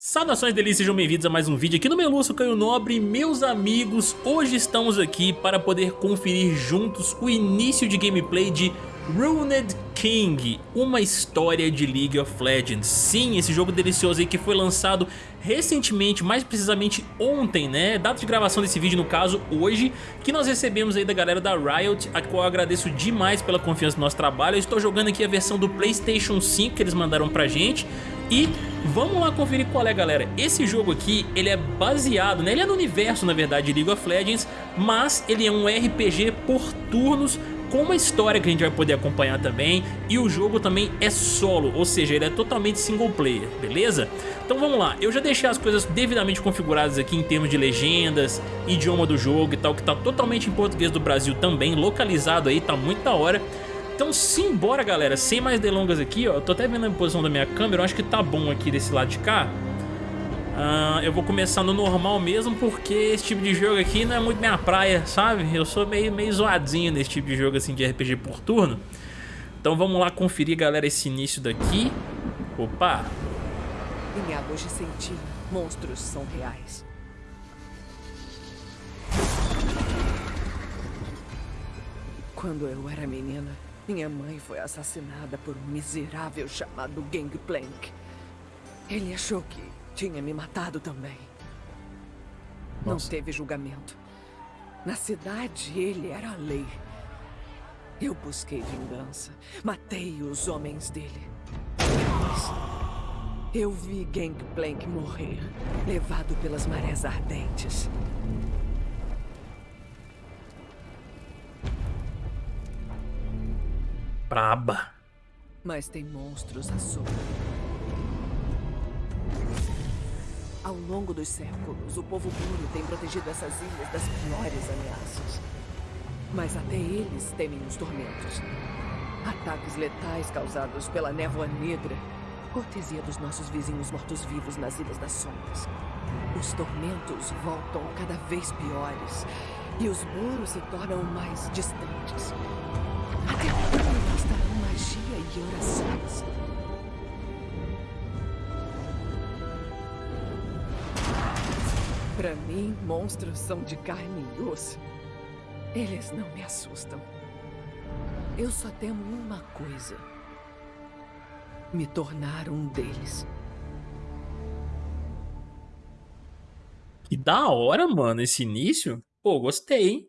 Saudações delícias, sejam bem-vindos a mais um vídeo aqui no Meluço Canho Nobre Meus amigos, hoje estamos aqui para poder conferir juntos o início de gameplay de Ruined King, uma história de League of Legends. Sim, esse jogo delicioso aí que foi lançado recentemente, mais precisamente ontem, né? Data de gravação desse vídeo, no caso, hoje, que nós recebemos aí da galera da Riot, a qual eu agradeço demais pela confiança no nosso trabalho. Eu estou jogando aqui a versão do Playstation 5 que eles mandaram pra gente e vamos lá conferir qual é, galera. Esse jogo aqui, ele é baseado, né? Ele é no universo, na verdade, de League of Legends, mas ele é um RPG por turnos com uma história que a gente vai poder acompanhar também e o jogo também é solo, ou seja, ele é totalmente single player, beleza? Então vamos lá, eu já deixei as coisas devidamente configuradas aqui em termos de legendas, idioma do jogo e tal, que tá totalmente em português do Brasil também, localizado aí, tá muito da hora. Então simbora galera, sem mais delongas aqui, ó, eu tô até vendo a posição da minha câmera, eu acho que tá bom aqui desse lado de cá. Uh, eu vou começar no normal mesmo, porque esse tipo de jogo aqui não é muito minha praia, sabe? Eu sou meio, meio zoadinho nesse tipo de jogo assim de RPG por turno. Então vamos lá conferir, galera, esse início daqui. Opa! Em de monstros são reais. Quando eu era menina, minha mãe foi assassinada por um miserável chamado Gangplank. Ele achou que tinha me matado também. Nossa. Não teve julgamento. Na cidade, ele era a lei. Eu busquei vingança. Matei os homens dele. Depois, eu vi Gangplank morrer, levado pelas marés ardentes. Braba. Mas tem monstros à solta. Ao longo dos séculos, o povo puro tem protegido essas ilhas das piores ameaças. Mas até eles temem os tormentos. Ataques letais causados pela névoa negra, cortesia dos nossos vizinhos mortos-vivos nas Ilhas das Sombras. Os tormentos voltam cada vez piores e os muros se tornam mais distantes. Até e orações? Para mim, monstros são de carne e osso. Eles não me assustam. Eu só temo uma coisa. Me tornar um deles. Que da hora, mano, esse início. Pô, gostei, hein?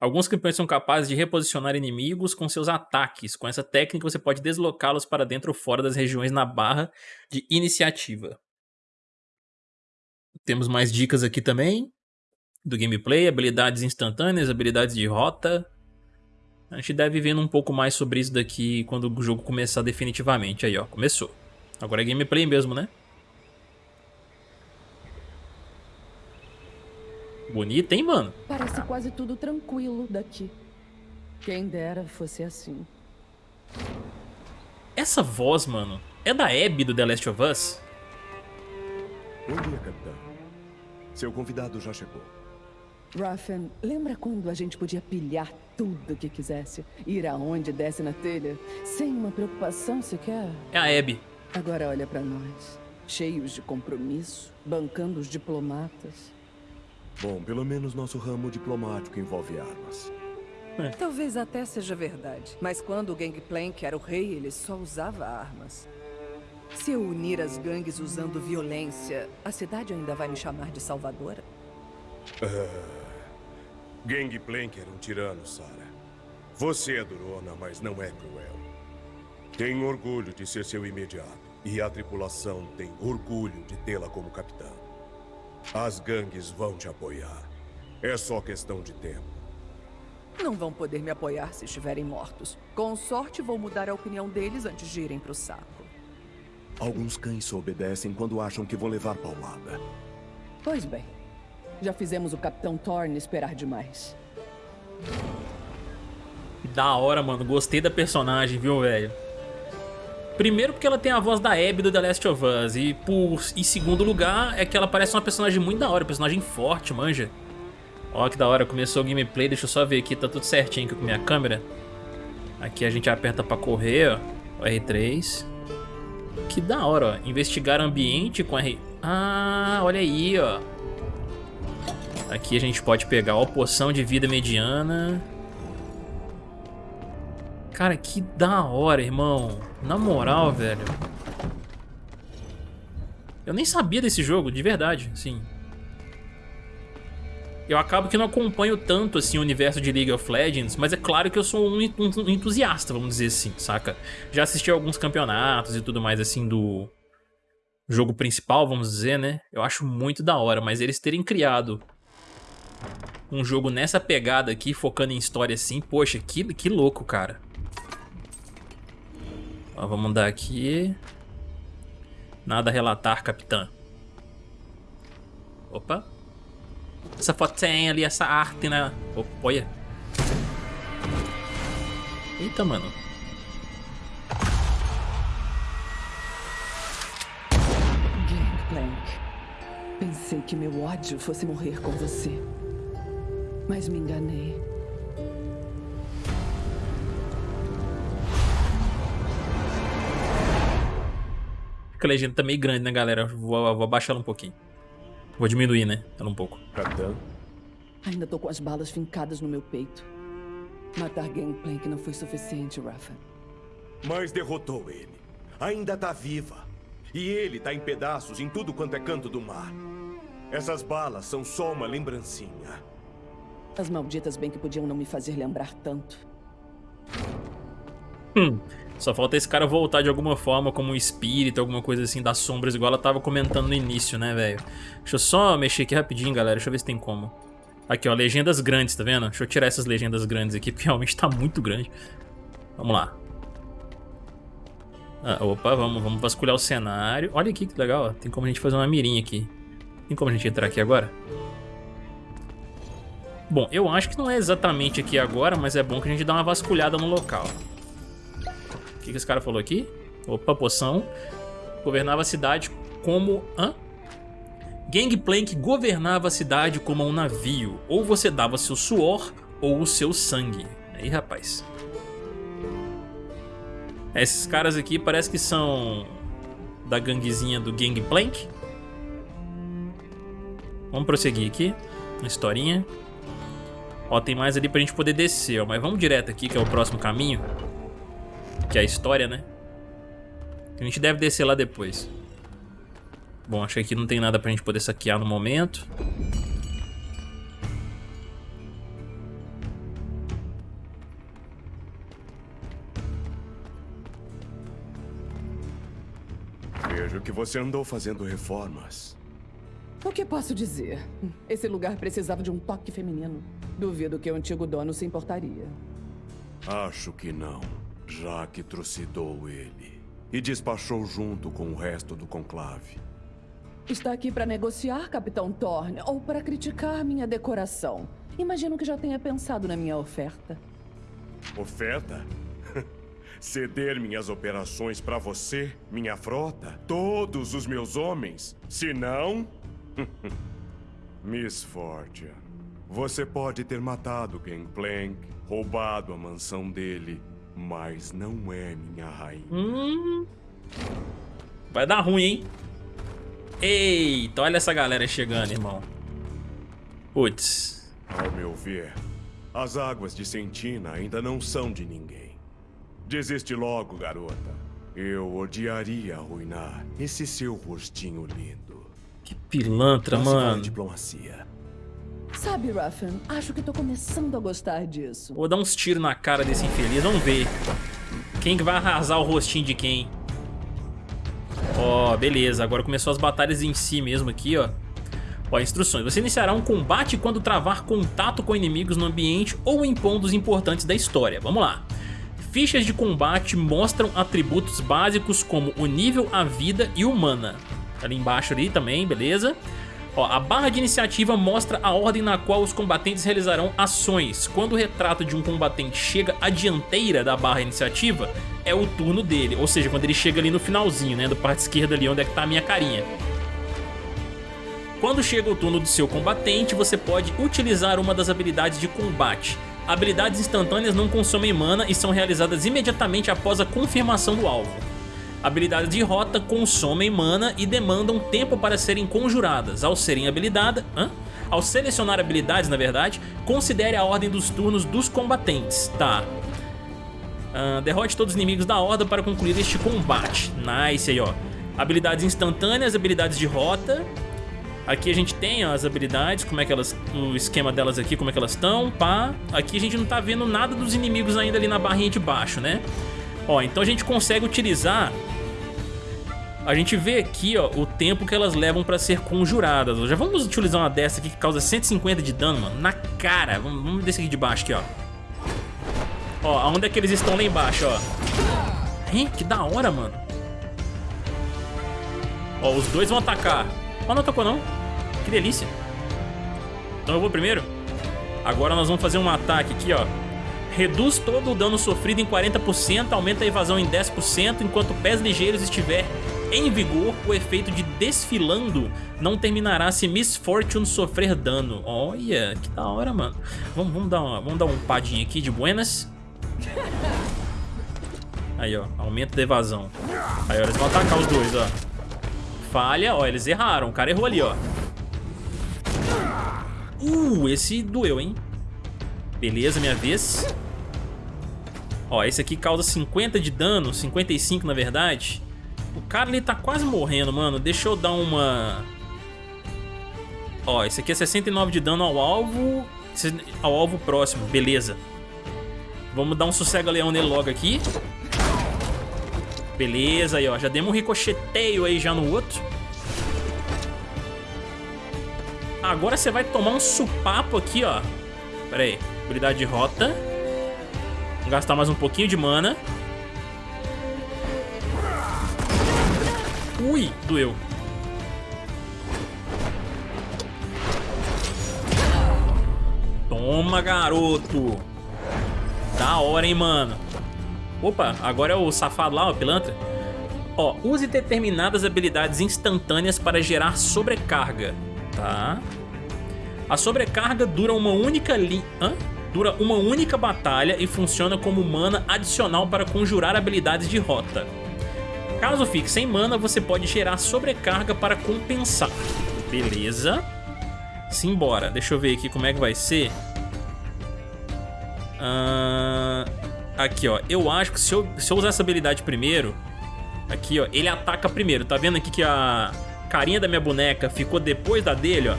Alguns campeões são capazes de reposicionar inimigos com seus ataques. Com essa técnica você pode deslocá-los para dentro ou fora das regiões na barra de iniciativa. Temos mais dicas aqui também do gameplay, habilidades instantâneas, habilidades de rota. A gente deve vendo um pouco mais sobre isso daqui quando o jogo começar definitivamente. Aí, ó, começou. Agora é gameplay mesmo, né? Bonita, hein, mano? Parece quase tudo tranquilo daqui. Quem dera fosse assim. Essa voz, mano, é da Abby do The Last of Us? Bom dia, capitão. Seu convidado já chegou. Ruffin, lembra quando a gente podia pilhar tudo que quisesse? Ir aonde desse na telha, sem uma preocupação sequer? É a Abby. Agora olha pra nós, cheios de compromisso, bancando os diplomatas. Bom, pelo menos nosso ramo diplomático envolve armas. É. Talvez até seja verdade, mas quando o Gangplank era o rei, ele só usava armas. Se eu unir as gangues usando violência, a cidade ainda vai me chamar de salvadora? Uh, Gangplank era um tirano, Sarah. Você é durona, mas não é cruel. Tenho orgulho de ser seu imediato. E a tripulação tem orgulho de tê-la como capitã. As gangues vão te apoiar. É só questão de tempo. Não vão poder me apoiar se estiverem mortos. Com sorte, vou mudar a opinião deles antes de irem pro saco. Alguns cães só obedecem quando acham que vão levar paulada. Pois bem. Já fizemos o Capitão Thorne esperar demais. Da hora, mano. Gostei da personagem, viu, velho? Primeiro porque ela tem a voz da Abby do The Last of Us. E por, em segundo lugar é que ela parece uma personagem muito da hora. Personagem forte, manja. Ó que da hora. Começou o gameplay. Deixa eu só ver aqui. Tá tudo certinho aqui com minha câmera. Aqui a gente aperta pra correr, ó. O R3. Que da hora, ó. Investigar ambiente com R... Ah, olha aí, ó. Aqui a gente pode pegar, ó, poção de vida mediana. Cara, que da hora, irmão. Na moral, velho. Eu nem sabia desse jogo, de verdade, sim. Eu acabo que não acompanho tanto, assim, o universo de League of Legends, mas é claro que eu sou um entusiasta, vamos dizer assim, saca? Já assisti alguns campeonatos e tudo mais, assim, do jogo principal, vamos dizer, né? Eu acho muito da hora, mas eles terem criado um jogo nessa pegada aqui, focando em história assim, poxa, que, que louco, cara. Ó, vamos dar aqui. Nada a relatar, capitã. Opa. Essa fotinha ali, essa arte, né? Opa, olha. Eita, mano. Gangplank. Pensei que meu ódio fosse morrer com você. Mas me enganei. Que a legenda tá meio grande, né, galera? Vou, vou abaixar ela um pouquinho. Vou diminuir, né? Ela um pouco. Capitão? Ainda tô com as balas fincadas no meu peito. Matar Gangplank não foi suficiente, Rafa. Mas derrotou ele. Ainda tá viva. E ele tá em pedaços em tudo quanto é canto do mar. Essas balas são só uma lembrancinha. As malditas bem que podiam não me fazer lembrar tanto. Hum, só falta esse cara voltar de alguma forma como um espírito, alguma coisa assim das sombras, igual ela tava comentando no início, né, velho? Deixa eu só mexer aqui rapidinho, galera. Deixa eu ver se tem como. Aqui, ó, legendas grandes, tá vendo? Deixa eu tirar essas legendas grandes aqui, porque realmente tá muito grande. Vamos lá. Ah, opa, vamos, vamos vasculhar o cenário. Olha aqui que legal, ó. Tem como a gente fazer uma mirinha aqui. Tem como a gente entrar aqui agora? Bom, eu acho que não é exatamente aqui agora, mas é bom que a gente dá uma vasculhada no local. O que, que esse cara falou aqui? Opa, poção. Governava a cidade como... Hã? Gangplank governava a cidade como um navio. Ou você dava seu suor ou o seu sangue. Aí, rapaz. Esses caras aqui parece que são da ganguezinha do Gangplank. Vamos prosseguir aqui. Uma historinha. Ó, tem mais ali pra gente poder descer, ó. Mas vamos direto aqui, que é o próximo caminho que é a história, né? A gente deve descer lá depois. Bom, acho que aqui não tem nada pra gente poder saquear no momento. Vejo que você andou fazendo reformas. O que posso dizer? Esse lugar precisava de um toque feminino. Duvido que o antigo dono se importaria. Acho que não já que trucidou ele e despachou junto com o resto do conclave. Está aqui para negociar, Capitão Thorne, ou para criticar minha decoração. Imagino que já tenha pensado na minha oferta. Oferta? Ceder minhas operações para você, minha frota, todos os meus homens? Se não... Miss Fortune, você pode ter matado Gangplank, roubado a mansão dele mas não é minha rainha. Hum. Vai dar ruim, hein? Eita, olha essa galera chegando, irmão. Putz. Ao meu ver, as águas de Sentina ainda não são de ninguém. Desiste logo, garota. Eu odiaria arruinar esse seu rostinho lindo. Que pilantra, mano. diplomacia. Sabe, Ruffin, acho que tô começando a gostar disso. Vou dar uns tiros na cara desse infeliz, vamos ver. Quem que vai arrasar o rostinho de quem? Ó, oh, beleza, agora começou as batalhas em si mesmo aqui, ó. Ó, instruções. Você iniciará um combate quando travar contato com inimigos no ambiente ou em pontos importantes da história. Vamos lá. Fichas de combate mostram atributos básicos como o nível, a vida e humana. Ali embaixo ali também, beleza? Ó, a barra de iniciativa mostra a ordem na qual os combatentes realizarão ações. Quando o retrato de um combatente chega à dianteira da barra iniciativa, é o turno dele. Ou seja, quando ele chega ali no finalzinho, né, do parte esquerda ali, onde é que tá a minha carinha. Quando chega o turno do seu combatente, você pode utilizar uma das habilidades de combate. Habilidades instantâneas não consomem mana e são realizadas imediatamente após a confirmação do alvo. Habilidades de rota consomem mana e demandam tempo para serem conjuradas. Ao serem habilidade, Hã? Ao selecionar habilidades, na verdade, considere a ordem dos turnos dos combatentes. Tá. Uh, derrote todos os inimigos da horda para concluir este combate. Nice aí, ó. Habilidades instantâneas, habilidades de rota. Aqui a gente tem ó, as habilidades, como é que elas, o esquema delas aqui, como é que elas estão, pá. Aqui a gente não tá vendo nada dos inimigos ainda ali na barrinha de baixo, né? Ó, então a gente consegue utilizar a gente vê aqui, ó, o tempo que elas levam pra ser conjuradas. Já vamos utilizar uma dessa aqui que causa 150 de dano, mano, na cara. Vamos, vamos descer aqui de baixo aqui, ó. Ó, onde é que eles estão lá embaixo, ó. Hein, que da hora, mano. Ó, os dois vão atacar. Ó, não atacou não. Que delícia. Então eu vou primeiro. Agora nós vamos fazer um ataque aqui, ó. Reduz todo o dano sofrido em 40%, aumenta a evasão em 10%, enquanto pés ligeiros estiver em vigor, o efeito de desfilando não terminará se Miss Fortune sofrer dano. Olha, que da hora, mano. Vamos, vamos, dar, uma, vamos dar um padinho aqui de buenas. Aí, ó, aumento da evasão. Aí, ó, eles vão atacar os dois, ó. Falha, ó, eles erraram. O cara errou ali, ó. Uh, esse doeu, hein? Beleza, minha vez. Ó, esse aqui causa 50 de dano, 55 na verdade. O cara ele tá quase morrendo, mano. Deixa eu dar uma... Ó, esse aqui é 69 de dano ao alvo, ao alvo próximo, beleza. Vamos dar um sossega-leão nele logo aqui. Beleza, aí ó, já demos um ricocheteio aí já no outro. Agora você vai tomar um supapo aqui, ó. Pera aí, habilidade de rota. Vou gastar mais um pouquinho de mana. Ui, doeu. Toma, garoto. Da hora, hein, mano. Opa, agora é o safado lá, o pilantra. Ó, use determinadas habilidades instantâneas para gerar sobrecarga. Tá. A sobrecarga dura uma única li... Hã? Dura uma única batalha e funciona como mana adicional para conjurar habilidades de rota. Caso fique sem mana, você pode gerar sobrecarga para compensar. Beleza. Simbora. Deixa eu ver aqui como é que vai ser. Uh, aqui, ó. Eu acho que se eu, se eu usar essa habilidade primeiro... Aqui, ó. Ele ataca primeiro. Tá vendo aqui que a carinha da minha boneca ficou depois da dele, ó.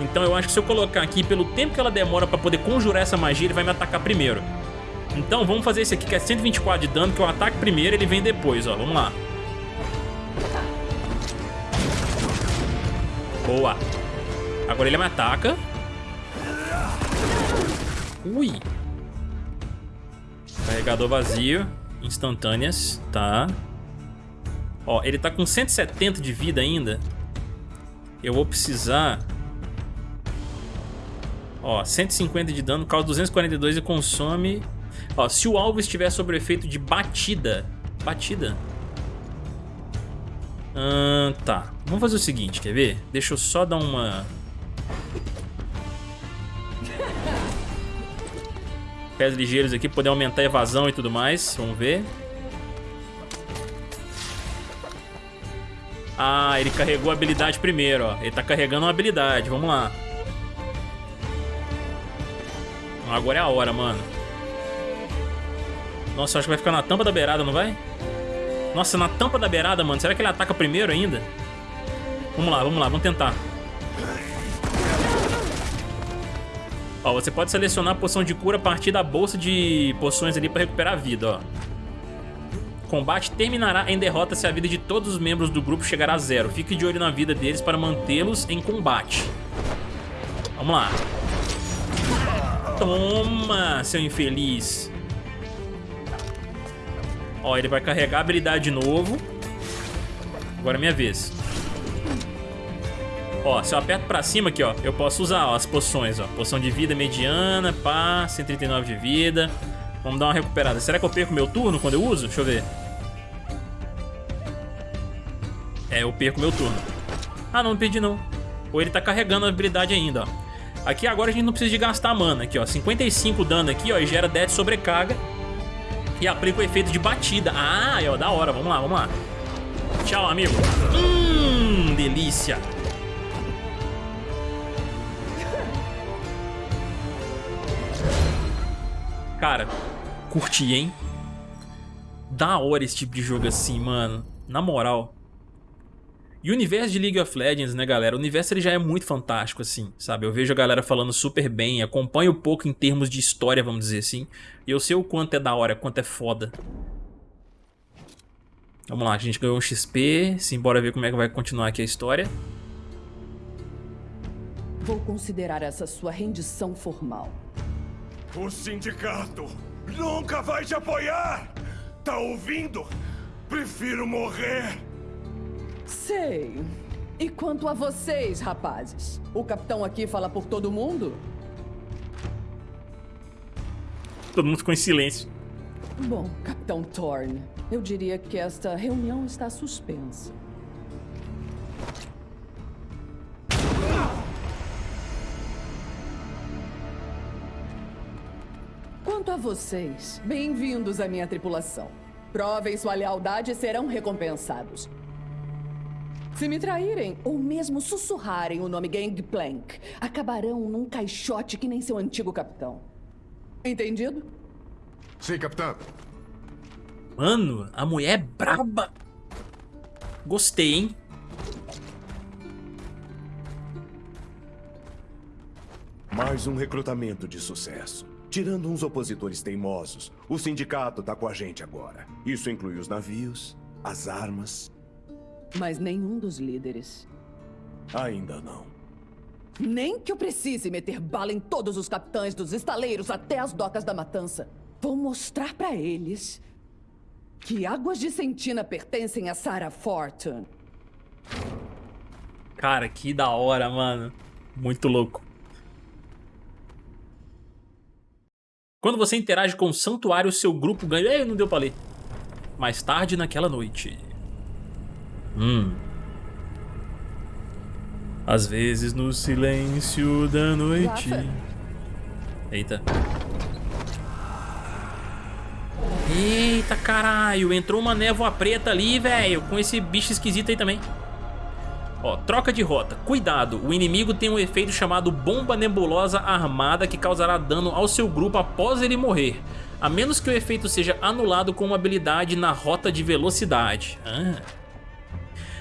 Então eu acho que se eu colocar aqui, pelo tempo que ela demora pra poder conjurar essa magia, ele vai me atacar primeiro. Então vamos fazer esse aqui, que é 124 de dano, que eu ataque primeiro ele vem depois, ó. Vamos lá. Boa. Agora ele me ataca. Ui. Carregador vazio. Instantâneas. Tá. Ó, ele tá com 170 de vida ainda. Eu vou precisar... Ó, 150 de dano, causa 242 e consome... Ó, se o alvo estiver sob o efeito de batida... Batida? Hum, tá. Vamos fazer o seguinte, quer ver? Deixa eu só dar uma... Pés ligeiros aqui, poder aumentar a evasão e tudo mais. Vamos ver. Ah, ele carregou a habilidade primeiro, ó. Ele tá carregando uma habilidade. Vamos lá. Agora é a hora, mano. Nossa, acho que vai ficar na tampa da beirada, não vai? Nossa, na tampa da beirada, mano. Será que ele ataca primeiro ainda? Vamos lá, vamos lá, vamos tentar. Ó, você pode selecionar a poção de cura a partir da bolsa de poções ali pra recuperar a vida, ó. Combate terminará em derrota se a vida de todos os membros do grupo chegar a zero. Fique de olho na vida deles para mantê-los em combate. Vamos lá. Toma, seu infeliz. Ó, ele vai carregar a habilidade de novo. Agora é minha vez. Ó, se eu aperto pra cima aqui, ó, eu posso usar ó, as poções, ó. Poção de vida mediana, pá, 139 de vida. Vamos dar uma recuperada. Será que eu perco meu turno quando eu uso? Deixa eu ver. É, eu perco meu turno. Ah, não, não perdi não. Ou ele tá carregando a habilidade ainda, ó. Aqui agora a gente não precisa de gastar mana aqui, ó. 55 dano aqui, ó, e gera 10 de sobrecarga. E aplica o efeito de batida. Ah, ó, da hora. Vamos lá, vamos lá. Tchau, amigo. Hum, delícia. Cara, curti, hein? Da hora esse tipo de jogo assim, mano. Na moral. E o universo de League of Legends, né, galera? O universo ele já é muito fantástico, assim, sabe? Eu vejo a galera falando super bem, acompanho um pouco em termos de história, vamos dizer assim. E eu sei o quanto é da hora, quanto é foda. Vamos lá, a gente ganhou um XP, simbora ver como é que vai continuar aqui a história. Vou considerar essa sua rendição formal. O sindicato nunca vai te apoiar! Tá ouvindo? Prefiro morrer! Sei. E quanto a vocês, rapazes? O capitão aqui fala por todo mundo? Todo mundo ficou em silêncio. Bom, Capitão Thorne, eu diria que esta reunião está suspensa. Quanto a vocês, bem-vindos à minha tripulação. Provem sua lealdade e serão recompensados. Se me traírem, ou mesmo sussurrarem o nome Gangplank, acabarão num caixote que nem seu antigo capitão. Entendido? Sim, capitão. Mano, a mulher é braba. Gostei, hein? Mais um recrutamento de sucesso. Tirando uns opositores teimosos, o sindicato tá com a gente agora. Isso inclui os navios, as armas. Mas nenhum dos líderes. Ainda não. Nem que eu precise meter bala em todos os capitães dos estaleiros até as docas da matança. Vou mostrar pra eles que Águas de Sentina pertencem a Sarah Fortune. Cara, que da hora, mano. Muito louco. Quando você interage com o santuário, seu grupo ganha... Ei, não deu pra ler. Mais tarde naquela noite. Hum. Às vezes no silêncio da noite. Eita. Eita caralho, entrou uma névoa preta ali, velho, com esse bicho esquisito aí também. Ó, troca de rota. Cuidado, o inimigo tem um efeito chamado Bomba Nebulosa Armada que causará dano ao seu grupo após ele morrer. A menos que o efeito seja anulado com uma habilidade na rota de velocidade. Ah.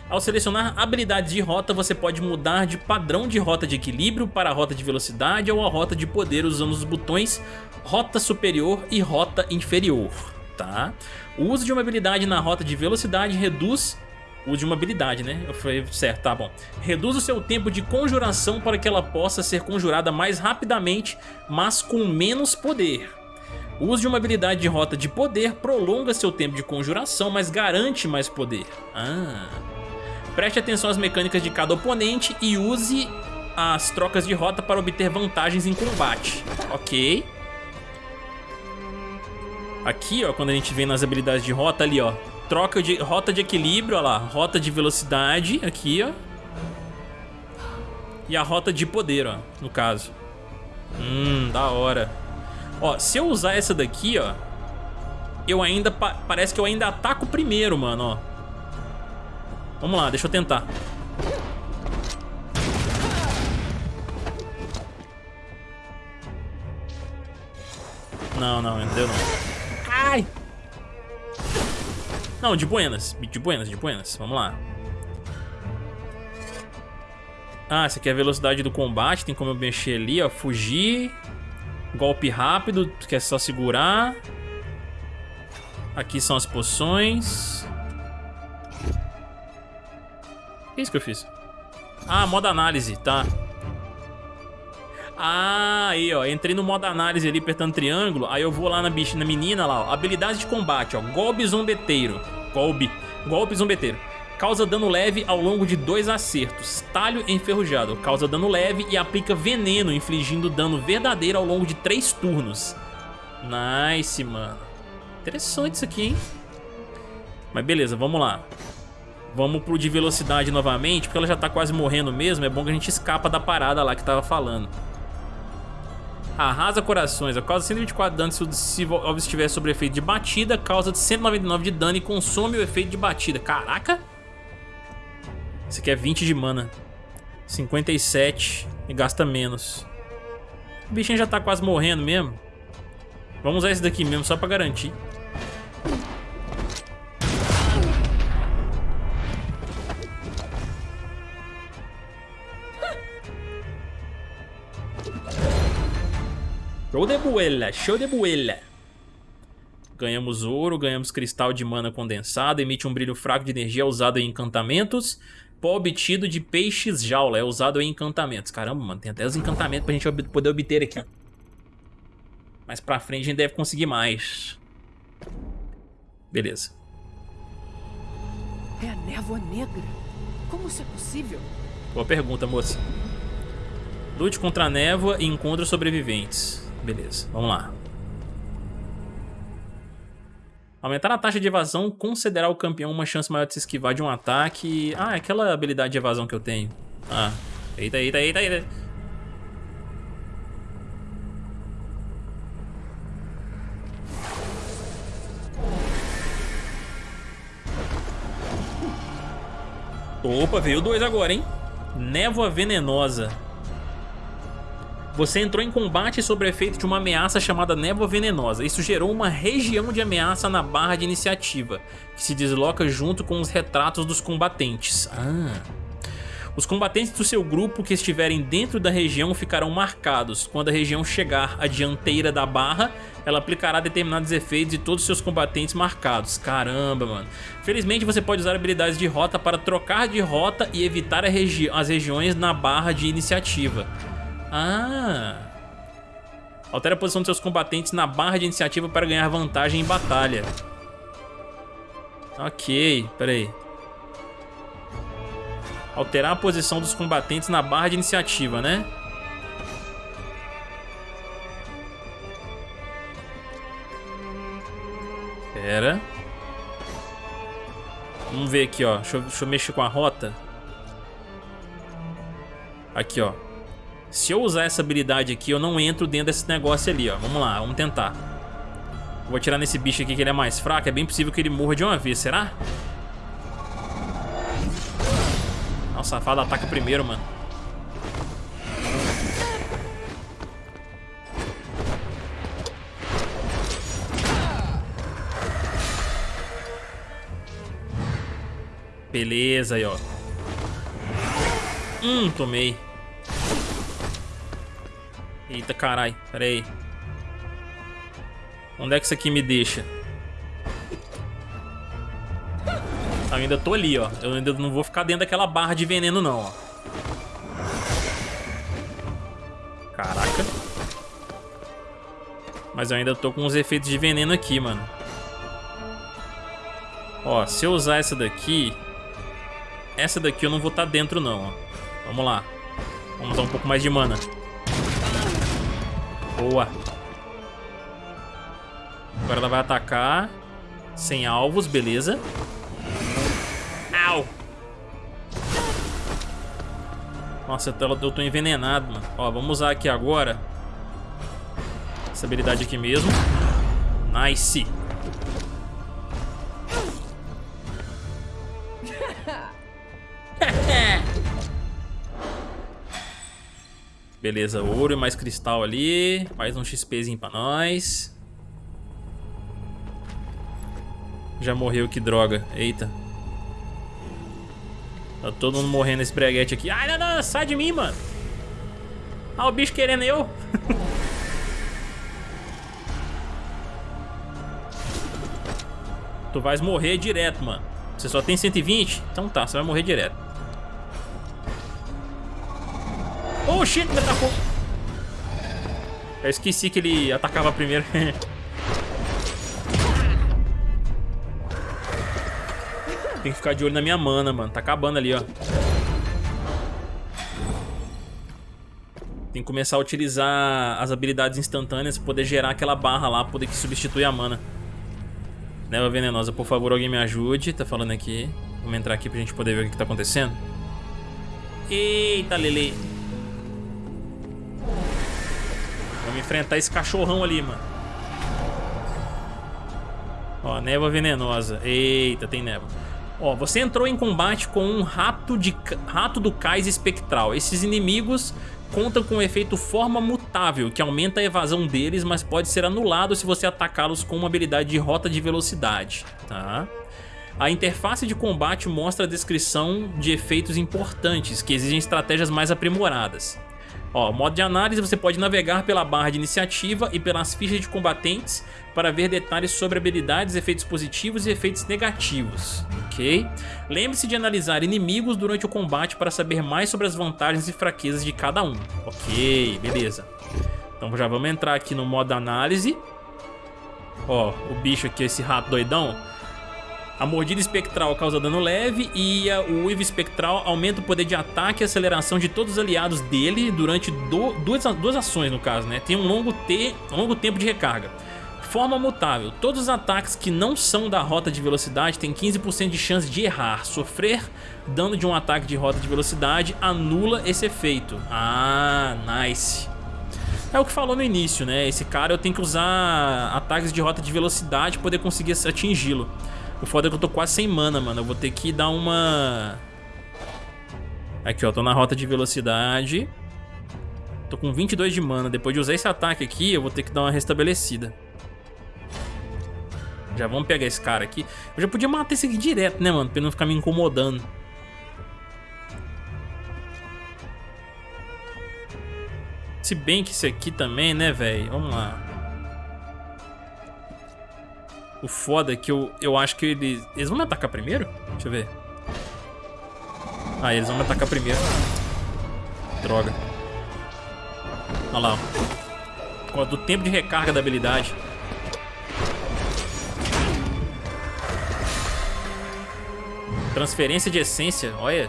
Ao selecionar habilidades de rota, você pode mudar de padrão de rota de equilíbrio para a rota de velocidade ou a rota de poder usando os botões Rota Superior e Rota Inferior, tá? O uso de uma habilidade na rota de velocidade reduz uso de uma habilidade, né? Eu falei certo, tá bom. Reduz o seu tempo de conjuração para que ela possa ser conjurada mais rapidamente, mas com menos poder. O uso de uma habilidade de rota de poder prolonga seu tempo de conjuração, mas garante mais poder. Ah. Preste atenção às mecânicas de cada oponente e use as trocas de rota para obter vantagens em combate. Ok. Aqui, ó, quando a gente vem nas habilidades de rota ali, ó. Troca de rota de equilíbrio, ó lá. Rota de velocidade, aqui, ó. E a rota de poder, ó, no caso. Hum, da hora. Ó, se eu usar essa daqui, ó. Eu ainda, pa parece que eu ainda ataco primeiro, mano, ó. Vamos lá, deixa eu tentar. Não, não, não deu não. Ai! Não, de buenas, de buenas, de buenas. Vamos lá. Ah, essa aqui é a velocidade do combate. Tem como eu mexer ali, ó. Fugir. Golpe rápido, que é só segurar. Aqui são as poções. Que é isso que eu fiz? Ah, modo análise, tá. Ah, aí, ó. Entrei no modo análise ali, apertando triângulo. Aí eu vou lá na, bicha, na menina lá, ó. Habilidade de combate, ó. Golpe zombeteiro. Golpe. Golpe zombeteiro. Causa dano leve ao longo de dois acertos. Talho enferrujado. Causa dano leve e aplica veneno, infligindo dano verdadeiro ao longo de três turnos. Nice, mano. Interessante isso aqui, hein? Mas beleza, vamos lá. Vamos pro de velocidade novamente, porque ela já tá quase morrendo mesmo. É bom que a gente escapa da parada lá que tava falando. Arrasa corações. A causa 124 de dano se o alvo estiver sobre efeito de batida. Causa de 199 de dano e consome o efeito de batida. Caraca! Esse aqui é 20 de mana. 57 e gasta menos. O bichinho já tá quase morrendo mesmo. Vamos usar esse daqui mesmo, só pra garantir. Show de buela, show de buela. Ganhamos ouro, ganhamos cristal de mana condensado, emite um brilho fraco de energia usado em encantamentos. Pó obtido de peixes jaula, é usado em encantamentos. Caramba, mano, tem até os encantamentos pra gente ob poder obter aqui. Mais pra frente a gente deve conseguir mais. Beleza. É a névoa negra. Como isso é possível? Boa pergunta, moça. Lute contra a névoa e encontre sobreviventes. Beleza, vamos lá. Aumentar a taxa de evasão concederá ao campeão uma chance maior de se esquivar de um ataque. Ah, é aquela habilidade de evasão que eu tenho. Ah, eita, eita, eita, eita. Opa, veio dois agora, hein? Névoa venenosa. Você entrou em combate sob o efeito de uma ameaça chamada névoa venenosa. Isso gerou uma região de ameaça na barra de iniciativa, que se desloca junto com os retratos dos combatentes. Ah. Os combatentes do seu grupo que estiverem dentro da região ficarão marcados. Quando a região chegar à dianteira da barra, ela aplicará determinados efeitos de todos os seus combatentes marcados. Caramba, mano. Felizmente você pode usar habilidades de rota para trocar de rota e evitar regi as regiões na barra de iniciativa. Ah. Altera a posição dos seus combatentes na barra de iniciativa para ganhar vantagem em batalha. Ok, peraí. Alterar a posição dos combatentes na barra de iniciativa, né? Pera. Vamos ver aqui, ó. Deixa eu, deixa eu mexer com a rota. Aqui, ó. Se eu usar essa habilidade aqui, eu não entro dentro desse negócio ali, ó. Vamos lá, vamos tentar. Vou atirar nesse bicho aqui que ele é mais fraco. É bem possível que ele morra de uma vez, será? Nossa, o safado ataca primeiro, mano. Beleza aí, ó. Hum, tomei. Eita, carai. Pera aí. Onde é que isso aqui me deixa? Eu ainda tô ali, ó. Eu ainda não vou ficar dentro daquela barra de veneno, não, ó. Caraca. Mas eu ainda tô com os efeitos de veneno aqui, mano. Ó, se eu usar essa daqui... Essa daqui eu não vou estar tá dentro, não, ó. Vamos lá. Vamos usar um pouco mais de mana. Boa. Agora ela vai atacar. Sem alvos, beleza. Au! Nossa, eu tô envenenado, mano. Ó, vamos usar aqui agora. Essa habilidade aqui mesmo. Nice. Beleza, ouro e mais cristal ali. Mais um XPzinho pra nós. Já morreu, que droga. Eita. Tá todo mundo morrendo nesse breguete aqui. Ai, não, não, sai de mim, mano. Ah, o bicho querendo eu. tu vais morrer direto, mano. Você só tem 120? Então tá, você vai morrer direto. Shit, me atacou. Eu esqueci que ele atacava primeiro. Tem que ficar de olho na minha mana, mano. Tá acabando ali, ó. Tem que começar a utilizar as habilidades instantâneas pra poder gerar aquela barra lá, poder que substituir a mana. Neva venenosa, por favor, alguém me ajude. Tá falando aqui. Vamos entrar aqui pra gente poder ver o que tá acontecendo. Eita, Lele. Vamos enfrentar esse cachorrão ali, mano. Ó, névoa venenosa. Eita, tem névoa. Ó, você entrou em combate com um rato, de, rato do cais espectral. Esses inimigos contam com o efeito forma mutável, que aumenta a evasão deles, mas pode ser anulado se você atacá-los com uma habilidade de rota de velocidade, tá? A interface de combate mostra a descrição de efeitos importantes, que exigem estratégias mais aprimoradas. Ó, modo de análise, você pode navegar pela barra de iniciativa e pelas fichas de combatentes para ver detalhes sobre habilidades, efeitos positivos e efeitos negativos, ok? Lembre-se de analisar inimigos durante o combate para saber mais sobre as vantagens e fraquezas de cada um, ok? Beleza. Então já vamos entrar aqui no modo análise. Ó, o bicho aqui, esse rato doidão, a mordida espectral causa dano leve e a, o Uivo espectral aumenta o poder de ataque e aceleração de todos os aliados dele durante do, duas, duas ações, no caso, né? Tem um longo, te, um longo tempo de recarga. Forma mutável. Todos os ataques que não são da rota de velocidade têm 15% de chance de errar. Sofrer dano de um ataque de rota de velocidade anula esse efeito. Ah, nice. É o que falou no início, né? Esse cara eu tenho que usar ataques de rota de velocidade para poder conseguir atingi-lo. O foda é que eu tô quase sem mana, mano. Eu vou ter que dar uma... Aqui, ó. Tô na rota de velocidade. Tô com 22 de mana. Depois de usar esse ataque aqui, eu vou ter que dar uma restabelecida. Já vamos pegar esse cara aqui. Eu já podia matar esse aqui direto, né, mano? Pra ele não ficar me incomodando. Se bem que esse aqui também, né, velho? Vamos lá. O foda é que eu, eu acho que eles... Eles vão me atacar primeiro? Deixa eu ver. Ah, eles vão me atacar primeiro. Droga. Olha lá. Do tempo de recarga da habilidade. Transferência de essência, olha.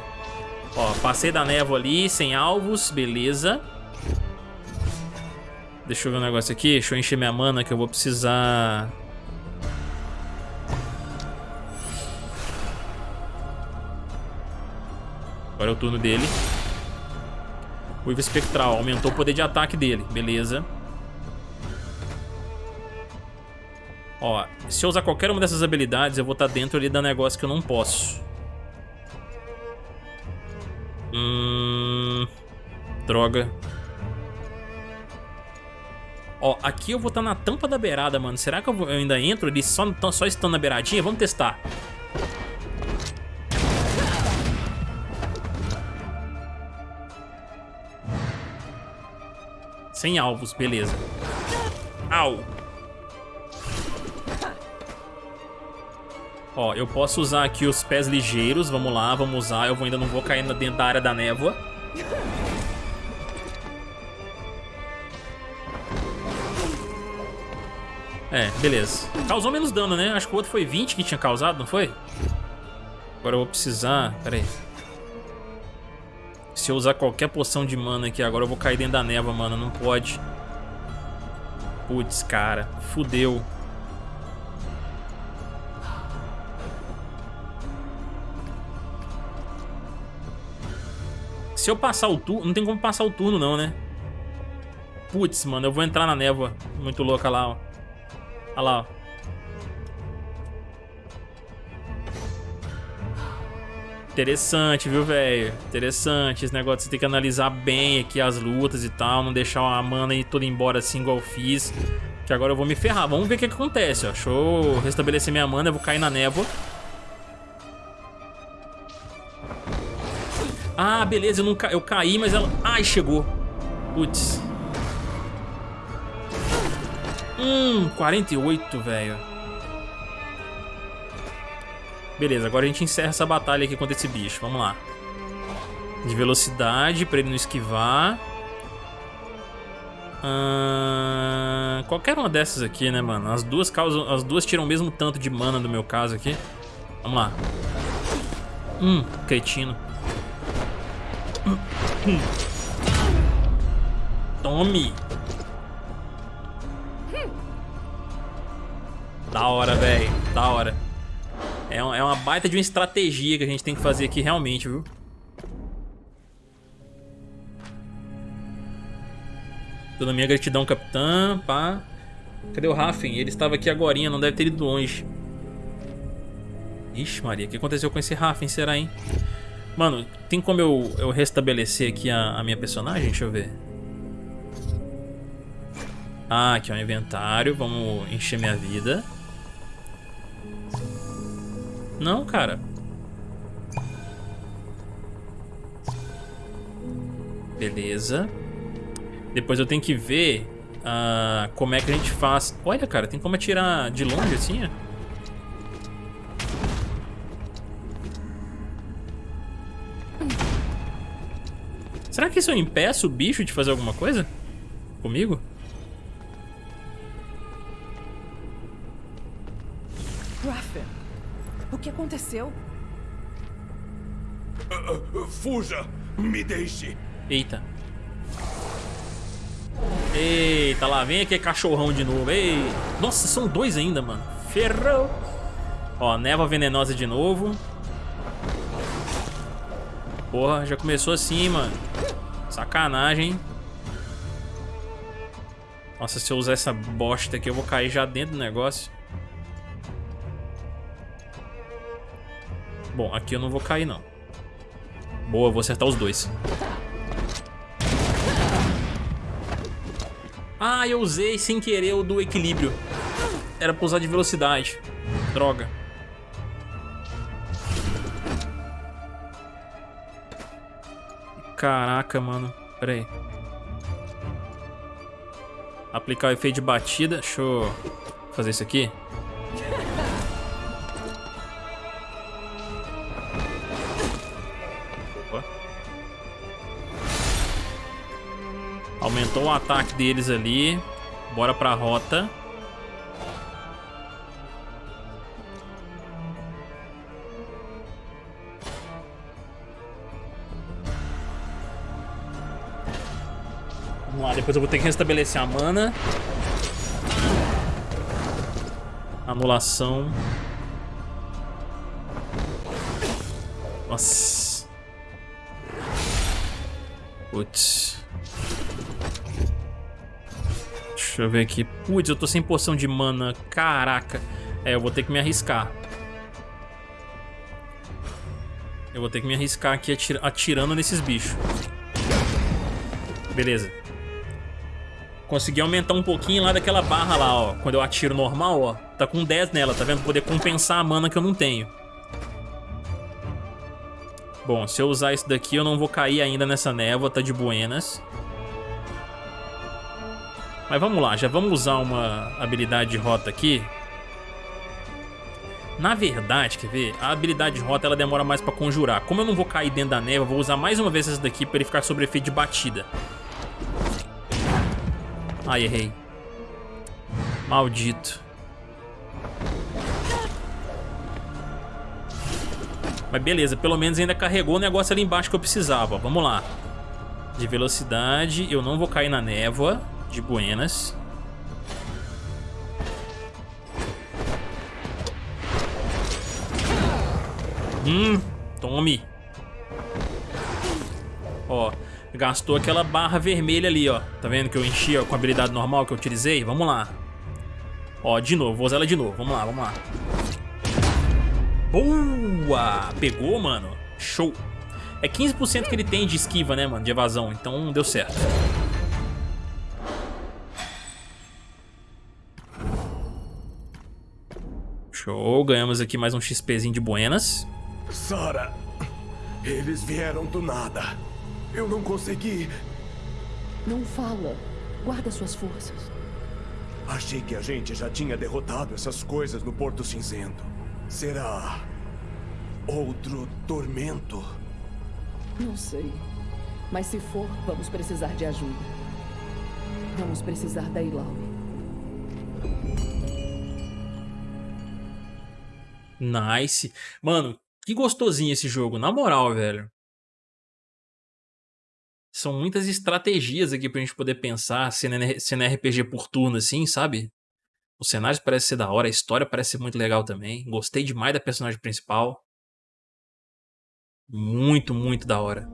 Ó, passei da névoa ali, sem alvos, beleza. Deixa eu ver um negócio aqui, deixa eu encher minha mana que eu vou precisar... Agora é o turno dele. O Ivo Espectral aumentou o poder de ataque dele. Beleza. Ó, se eu usar qualquer uma dessas habilidades, eu vou estar tá dentro ali da negócio que eu não posso. Hum... Droga. Ó, aqui eu vou estar tá na tampa da beirada, mano. Será que eu, vou, eu ainda entro ali só, só estando na beiradinha? Vamos testar. Sem alvos, beleza. Au! Ó, eu posso usar aqui os pés ligeiros. Vamos lá, vamos usar. Eu vou, ainda não vou cair dentro da área da névoa. É, beleza. Causou menos dano, né? Acho que o outro foi 20 que tinha causado, não foi? Agora eu vou precisar... Pera aí. Se eu usar qualquer poção de mana aqui agora, eu vou cair dentro da névoa, mano. Não pode. Putz, cara. Fudeu. Se eu passar o turno... Não tem como passar o turno, não, né? Putz, mano. Eu vou entrar na névoa. Muito louca lá, ó. Olha lá, ó. Interessante, viu, velho? Interessante esse negócio. Você tem que analisar bem aqui as lutas e tal. Não deixar a mana ir toda embora assim igual eu fiz. Que agora eu vou me ferrar. Vamos ver o que, que acontece, ó. Deixa eu restabelecer minha mana. Eu vou cair na névoa. Ah, beleza. Eu, não ca... eu caí, mas ela... Ai, chegou. Putz. Hum, 48, velho. Beleza, agora a gente encerra essa batalha aqui contra esse bicho. Vamos lá. De velocidade, pra ele não esquivar. Uh, qualquer uma dessas aqui, né, mano? As duas causam, as duas tiram o mesmo tanto de mana no meu caso aqui. Vamos lá. Hum, cretino. Tome. Da hora, velho. Da hora. É, é uma baita de uma estratégia que a gente tem que fazer aqui realmente, viu? Toda minha gratidão, capitã, pá. Cadê o Raffen? Ele estava aqui agora, não deve ter ido longe. Ixi, Maria, o que aconteceu com esse Raffen, será, hein? Mano, tem como eu, eu restabelecer aqui a, a minha personagem? Deixa eu ver. Ah, aqui é o inventário. Vamos encher minha vida. Não, cara. Beleza. Depois eu tenho que ver uh, como é que a gente faz... Olha, cara, tem como atirar de longe assim, ó. Será que isso eu impeço o bicho de fazer alguma coisa? Comigo? O que aconteceu? Uh, uh, fuja! Me deixe! Eita. Eita, lá vem aquele cachorrão de novo. Ei. Nossa, são dois ainda, mano. Ferrou. Ó, névoa venenosa de novo. Porra, já começou assim, mano. Sacanagem, Nossa, se eu usar essa bosta aqui, eu vou cair já dentro do negócio. Bom, aqui eu não vou cair, não. Boa, vou acertar os dois. Ah, eu usei sem querer o do equilíbrio. Era pra usar de velocidade. Droga. Caraca, mano. Pera aí. Aplicar o efeito de batida. Deixa eu fazer isso aqui. Aumentou o ataque deles ali. Bora pra rota. Vamos lá, depois eu vou ter que restabelecer a mana. Anulação. Nossa. Putz. Deixa eu ver aqui. Putz, eu tô sem poção de mana. Caraca. É, eu vou ter que me arriscar. Eu vou ter que me arriscar aqui atir atirando nesses bichos. Beleza. Consegui aumentar um pouquinho lá daquela barra lá, ó. Quando eu atiro normal, ó. Tá com 10 nela, tá vendo? Poder compensar a mana que eu não tenho. Bom, se eu usar isso daqui, eu não vou cair ainda nessa névoa, tá de buenas. Mas vamos lá, já vamos usar uma habilidade de rota aqui. Na verdade, quer ver? A habilidade de rota ela demora mais pra conjurar. Como eu não vou cair dentro da neva, eu vou usar mais uma vez essa daqui pra ele ficar sobre efeito de batida. Ai, errei. Maldito. Mas beleza, pelo menos ainda carregou o negócio ali embaixo que eu precisava. Vamos lá. De velocidade, eu não vou cair na névoa de buenas. Hum, tome. Ó, gastou aquela barra vermelha ali, ó. Tá vendo que eu enchi ó, com a habilidade normal que eu utilizei? Vamos lá. Ó, de novo, vou usar ela de novo. Vamos lá, vamos lá. Boa! Pegou, mano. Show. É 15% que ele tem de esquiva, né, mano, de evasão. Então deu certo. Show, ganhamos aqui mais um XPzinho de buenas. Sara, eles vieram do nada. Eu não consegui. Não fala. Guarda suas forças. Achei que a gente já tinha derrotado essas coisas no Porto Cinzento. Será outro tormento? Não sei. Mas se for, vamos precisar de ajuda. Vamos precisar da Ilaui. Nice. Mano, que gostosinho esse jogo, na moral, velho. São muitas estratégias aqui pra gente poder pensar, sendo, RPG por turno assim, sabe? Os cenários parecem ser da hora, a história parece ser muito legal também. Gostei demais da personagem principal. Muito, muito da hora.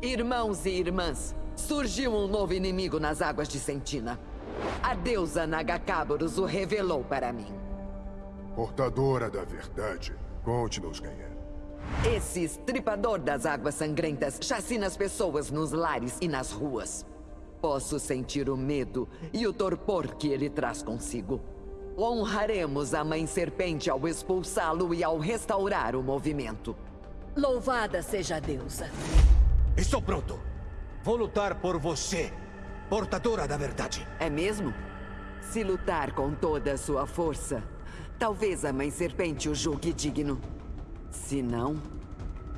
Irmãos e irmãs, surgiu um novo inimigo nas águas de Sentina. A deusa Nagakaboros o revelou para mim. Portadora da verdade, Conte-nos quem é. Esse estripador das águas sangrentas chacina as pessoas nos lares e nas ruas. Posso sentir o medo e o torpor que ele traz consigo. Honraremos a Mãe Serpente ao expulsá-lo e ao restaurar o movimento. Louvada seja a deusa. Estou pronto. Vou lutar por você, portadora da verdade. É mesmo? Se lutar com toda a sua força, talvez a Mãe Serpente o julgue digno. Se não,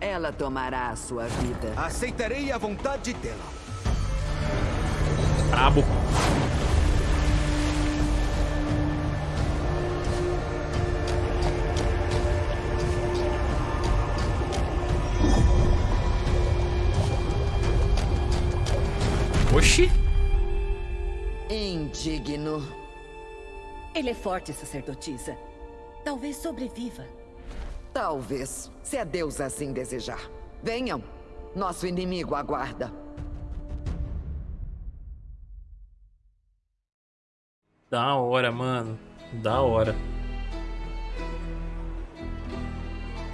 ela tomará a sua vida. Aceitarei a vontade dela. Brabo. Oxi. Indigno. Ele é forte, sacerdotisa. Talvez sobreviva. Talvez, se a deusa assim desejar. Venham. Nosso inimigo aguarda. Da hora, mano. Da hora.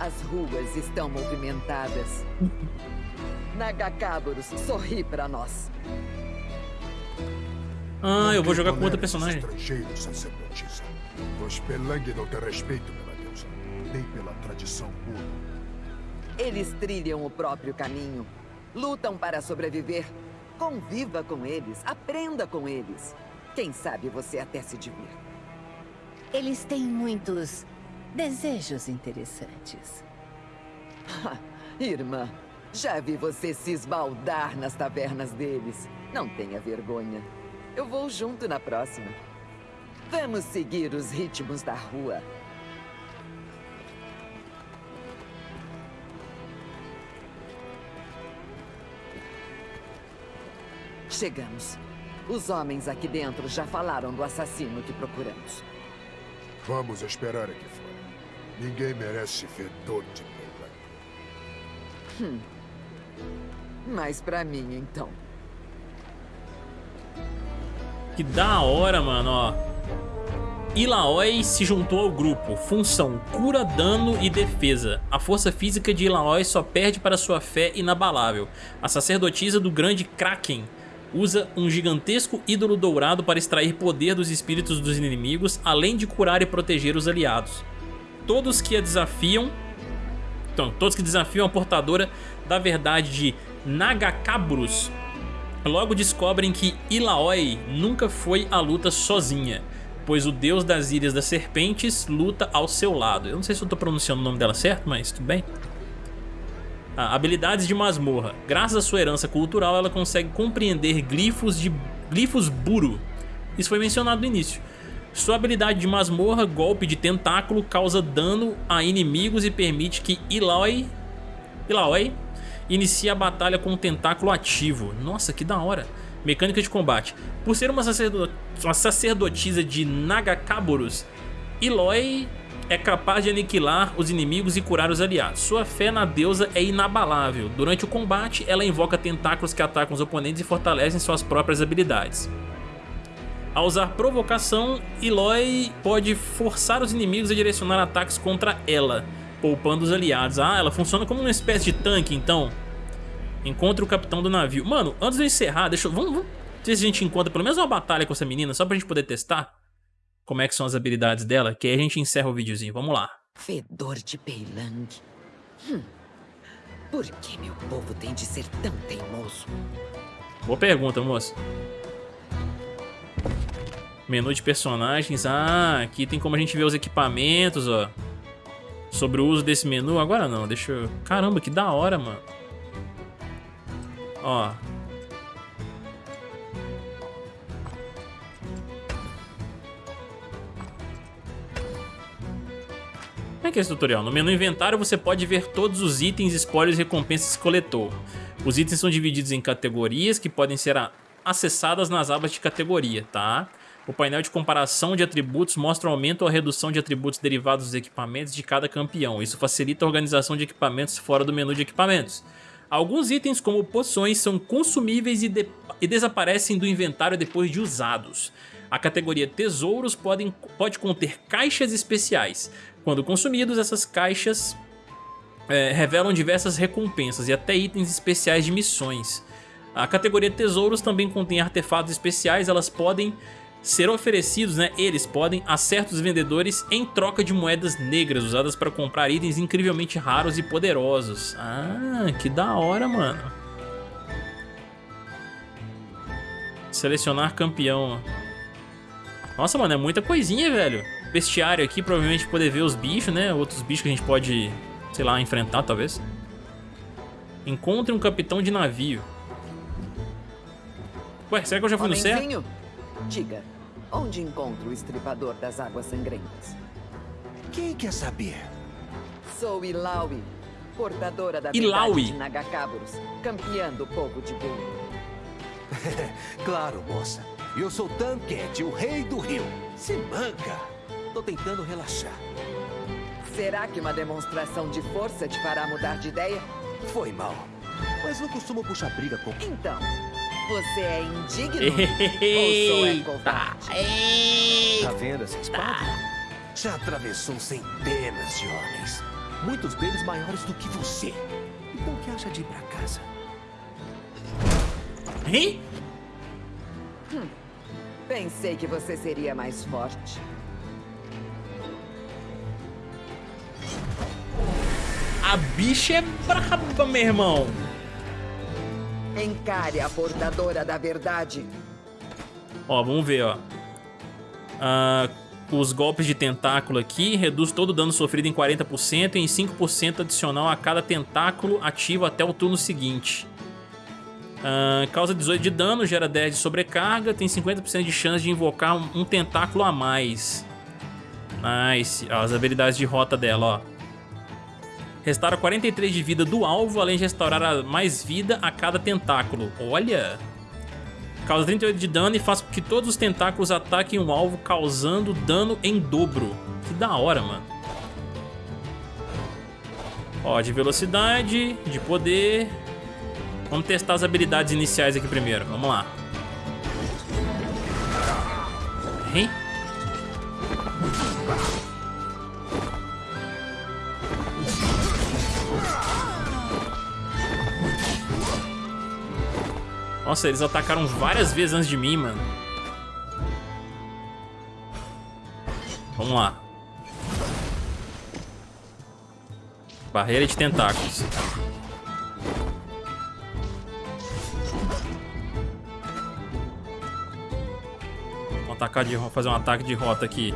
As ruas estão movimentadas. Nagakaboros, sorri pra nós. Ah, eu vou jogar com toleres personagem. Estrangeiros, sacerdotisa. Os Pelang não têm respeito pela deusa, nem pela tradição pura. Eles trilham o próprio caminho. Lutam para sobreviver. Conviva com eles. Aprenda com eles. Quem sabe você até se divirta. Eles têm muitos desejos interessantes. Irmã, já vi você se esbaldar nas tavernas deles. Não tenha vergonha. Eu vou junto na próxima. Vamos seguir os ritmos da rua. Chegamos. Os homens aqui dentro já falaram do assassino que procuramos. Vamos esperar aqui fora. Ninguém merece fedor de Pelang. Mas pra mim, então. Que da hora, mano, ó. Ilaoi se juntou ao grupo. Função: cura, dano e defesa. A força física de Ilaoi só perde para sua fé inabalável. A sacerdotisa do grande Kraken usa um gigantesco ídolo dourado para extrair poder dos espíritos dos inimigos, além de curar e proteger os aliados. Todos que a desafiam então, todos que desafiam a portadora da verdade de Nagakabrus logo descobrem que Ilaoi nunca foi à luta sozinha, pois o deus das Ilhas das Serpentes luta ao seu lado. Eu não sei se eu tô pronunciando o nome dela certo, mas tudo bem. Ah, habilidades de masmorra. Graças à sua herança cultural, ela consegue compreender glifos de glifos buru. Isso foi mencionado no início. Sua habilidade de masmorra, golpe de tentáculo, causa dano a inimigos e permite que Ilaoi, Ilaoi inicie a batalha com um tentáculo ativo. Nossa, que da hora. Mecânica de combate. Por ser uma, uma sacerdotisa de Nagakaboros, Iloi é capaz de aniquilar os inimigos e curar os aliados. Sua fé na deusa é inabalável. Durante o combate, ela invoca tentáculos que atacam os oponentes e fortalecem suas próprias habilidades. Ao usar provocação, Eloy pode forçar os inimigos a direcionar ataques contra ela, poupando os aliados. Ah, ela funciona como uma espécie de tanque, então. Encontre o capitão do navio. Mano, antes de eu encerrar, deixa eu... Vamos, vamos ver se a gente encontra pelo menos uma batalha com essa menina, só pra gente poder testar como é que são as habilidades dela, que aí a gente encerra o videozinho. Vamos lá. Fedor de Peilang. Hum. Por que meu povo tem de ser tão teimoso? Boa pergunta, moço. Menu de personagens. Ah, aqui tem como a gente ver os equipamentos, ó. Sobre o uso desse menu. Agora não, deixa eu... Caramba, que da hora, mano. Ó. Como é que é esse tutorial? No menu inventário você pode ver todos os itens, spoilers e recompensas que coletou. Os itens são divididos em categorias que podem ser acessadas nas abas de categoria, tá? O painel de comparação de atributos mostra o aumento ou redução de atributos derivados dos equipamentos de cada campeão. Isso facilita a organização de equipamentos fora do menu de equipamentos. Alguns itens, como poções, são consumíveis e, de e desaparecem do inventário depois de usados. A categoria Tesouros podem, pode conter caixas especiais. Quando consumidos, essas caixas é, revelam diversas recompensas e até itens especiais de missões. A categoria Tesouros também contém artefatos especiais, elas podem ser oferecidos, né, eles podem a certos vendedores em troca de moedas negras usadas para comprar itens incrivelmente raros e poderosos. Ah, que da hora, mano. Selecionar campeão. Nossa, mano, é muita coisinha, velho. Bestiário aqui, provavelmente poder ver os bichos, né? Outros bichos que a gente pode, sei lá, enfrentar, talvez. Encontre um capitão de navio. Ué, será que eu já fui no céu? Diga, Onde encontro o estripador das águas sangrentas? Quem quer saber? Sou Ilaui, portadora da Ilaui. verdade de Nagakaburos, campeã do povo de Bulu. claro, moça. Eu sou Tanket, o rei do rio. Se manca. Tô tentando relaxar. Será que uma demonstração de força te fará mudar de ideia? Foi mal. Mas não costumo puxar briga com... Então, você é indigno? ou sou é covarde? Tá vendo essa espada? Já atravessou centenas de homens. Muitos deles maiores do que você. Então o que acha de ir pra casa? Hein? Hum, pensei que você seria mais forte. A bicha é braba, meu irmão. Encare a portadora da verdade. Ó, vamos ver, ó. Ah, os golpes de tentáculo aqui reduz todo o dano sofrido em 40% e em 5% adicional a cada tentáculo ativo até o turno seguinte. Ah, causa 18 de dano, gera 10 de sobrecarga, tem 50% de chance de invocar um, tentáculo a mais. Nice. Ó, as habilidades de rota dela, ó. Restaura 43 de vida do alvo, além de restaurar mais vida a cada tentáculo. Olha! Causa 38 de dano e faz com que todos os tentáculos ataquem o alvo, causando dano em dobro. Que da hora, mano. Ó, de velocidade, de poder. Vamos testar as habilidades iniciais aqui primeiro. Vamos lá. Hein? Nossa, eles atacaram várias vezes antes de mim, mano. Vamos lá. Barreira de tentáculos. Vamos atacar de, fazer um ataque de rota aqui.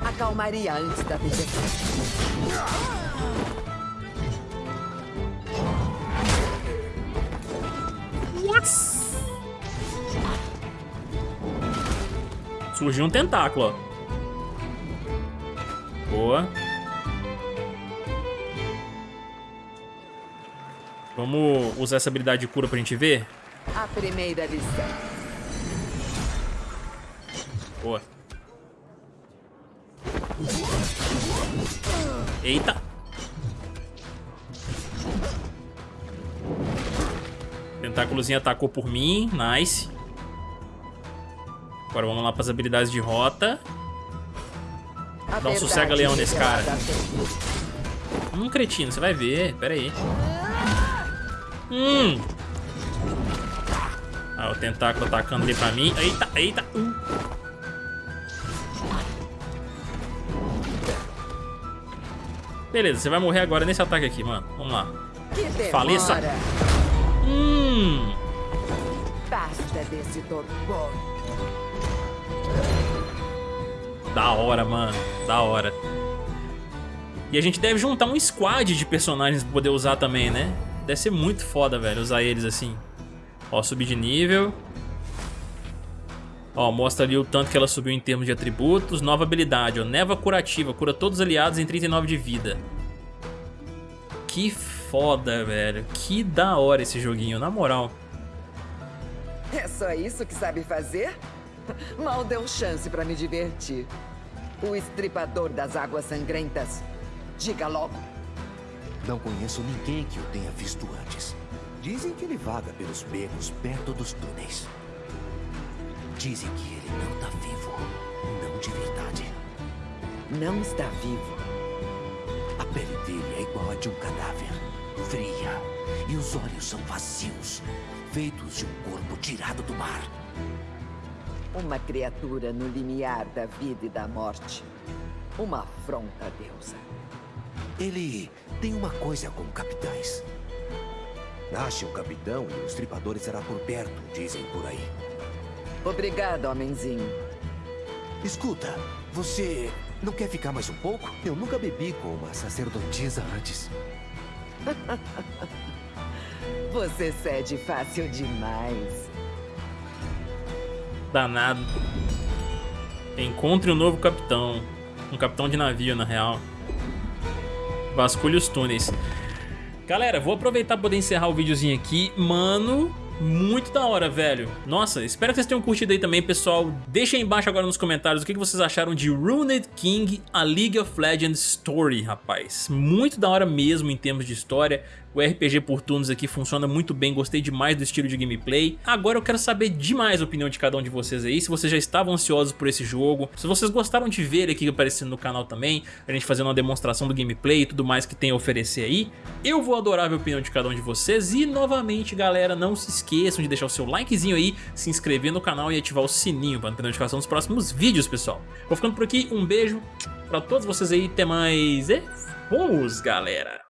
Acalmaria antes da tempestade. Surgiu um tentáculo, ó. Boa. Vamos usar essa habilidade de cura pra gente ver? A primeira lição. Boa. Eita. Tentáculozinho atacou por mim. Nice. Agora vamos lá para as habilidades de rota. Dá um sossega-leão nesse cara. Hum, cretino, você vai ver. Pera aí. Hum. Ah, o tentáculo atacando ali pra mim. Eita, eita. Uh. Beleza, você vai morrer agora nesse ataque aqui, mano. Vamos lá. Faleça. Hum. Basta desse torpor. Da hora, mano. Da hora. E a gente deve juntar um squad de personagens pra poder usar também, né? Deve ser muito foda, velho, usar eles assim. Ó, subir de nível. Ó, mostra ali o tanto que ela subiu em termos de atributos. Nova habilidade, ó. Neva curativa. Cura todos os aliados em 39 de vida. Que foda, velho. Que da hora esse joguinho, na moral. É só isso que sabe fazer? Mal deu chance pra me divertir. O estripador das águas sangrentas. Diga logo. Não conheço ninguém que o tenha visto antes. Dizem que ele vaga pelos becos perto dos túneis. Dizem que ele não tá vivo. Não de verdade. Não está vivo. A pele dele é igual a de um cadáver. Fria. E os olhos são vazios. Feitos de um corpo tirado do mar. Uma criatura no limiar da vida e da morte. Uma afronta à deusa. Ele tem uma coisa com capitães. Ache um capitão e os tripadores será por perto, dizem por aí. Obrigado, homenzinho. Escuta, você não quer ficar mais um pouco? Eu nunca bebi com uma sacerdotisa antes. Você cede fácil demais. Danado. Encontre um novo capitão. Um capitão de navio, na real. Vasculhe os túneis. Galera, vou aproveitar para poder encerrar o videozinho aqui. Mano, muito da hora, velho. Nossa, espero que vocês tenham curtido aí também, pessoal. Deixa aí embaixo agora nos comentários o que vocês acharam de Runed King, a League of Legends Story, rapaz. Muito da hora mesmo em termos de história. O RPG por turnos aqui funciona muito bem, gostei demais do estilo de gameplay. Agora eu quero saber demais a opinião de cada um de vocês aí, se vocês já estavam ansiosos por esse jogo, se vocês gostaram de ver aqui aparecendo no canal também, a gente fazendo uma demonstração do gameplay e tudo mais que tem a oferecer aí. Eu vou adorar ver a opinião de cada um de vocês e novamente galera, não se esqueçam de deixar o seu likezinho aí, se inscrever no canal e ativar o sininho para não ter notificação dos próximos vídeos, pessoal. Vou ficando por aqui, um beijo pra todos vocês aí, até mais e fomos galera!